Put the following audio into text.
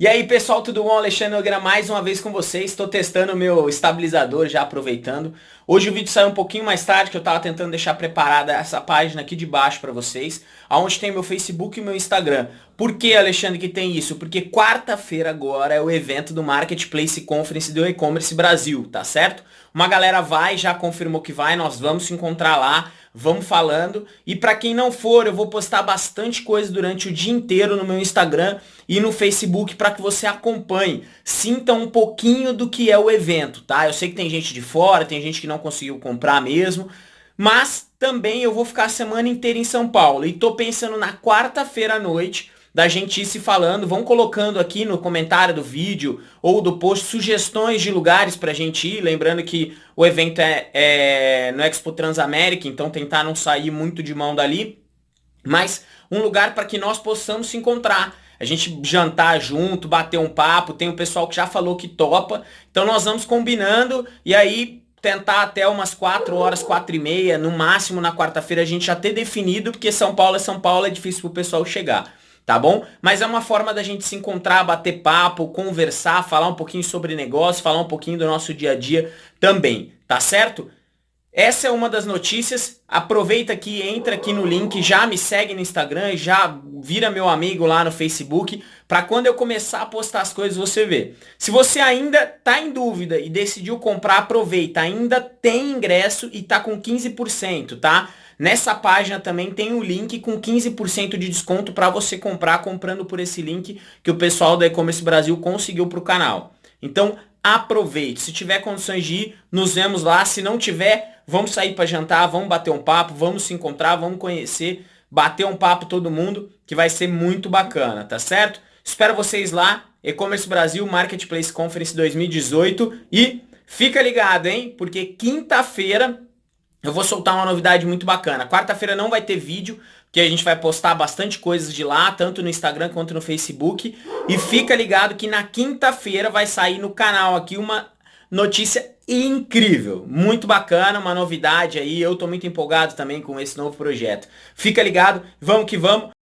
E aí pessoal, tudo bom? Alexandre Nogueira mais uma vez com vocês, estou testando o meu estabilizador já aproveitando. Hoje o vídeo saiu um pouquinho mais tarde, que eu estava tentando deixar preparada essa página aqui de baixo para vocês, aonde tem meu Facebook e meu Instagram. Por que Alexandre que tem isso? Porque quarta-feira agora é o evento do Marketplace Conference do E-Commerce Brasil, tá certo? Uma galera vai, já confirmou que vai, nós vamos se encontrar lá vamos falando. E para quem não for, eu vou postar bastante coisa durante o dia inteiro no meu Instagram e no Facebook para que você acompanhe. Sinta um pouquinho do que é o evento, tá? Eu sei que tem gente de fora, tem gente que não conseguiu comprar mesmo, mas também eu vou ficar a semana inteira em São Paulo e tô pensando na quarta-feira à noite da gente ir se falando, vão colocando aqui no comentário do vídeo ou do post sugestões de lugares pra gente ir, lembrando que o evento é, é no Expo Transamérica, então tentar não sair muito de mão dali, mas um lugar para que nós possamos se encontrar, a gente jantar junto, bater um papo, tem o pessoal que já falou que topa, então nós vamos combinando e aí tentar até umas 4 horas, 4 e meia, no máximo na quarta-feira a gente já ter definido, porque São Paulo é São Paulo, é difícil pro pessoal chegar tá bom? Mas é uma forma da gente se encontrar, bater papo, conversar, falar um pouquinho sobre negócio, falar um pouquinho do nosso dia a dia também, tá certo? Essa é uma das notícias, aproveita aqui, entra aqui no link, já me segue no Instagram, já vira meu amigo lá no Facebook, para quando eu começar a postar as coisas você ver. Se você ainda tá em dúvida e decidiu comprar, aproveita, ainda tem ingresso e tá com 15%, tá? Nessa página também tem o um link com 15% de desconto para você comprar comprando por esse link que o pessoal da E-Commerce Brasil conseguiu para o canal. Então aproveite, se tiver condições de ir, nos vemos lá, se não tiver, vamos sair para jantar, vamos bater um papo, vamos se encontrar, vamos conhecer, bater um papo todo mundo, que vai ser muito bacana, tá certo? Espero vocês lá, E-Commerce Brasil Marketplace Conference 2018 e fica ligado, hein? Porque quinta-feira eu vou soltar uma novidade muito bacana. Quarta-feira não vai ter vídeo, porque a gente vai postar bastante coisas de lá, tanto no Instagram quanto no Facebook. E fica ligado que na quinta-feira vai sair no canal aqui uma notícia incrível, muito bacana, uma novidade aí. Eu tô muito empolgado também com esse novo projeto. Fica ligado, vamos que vamos.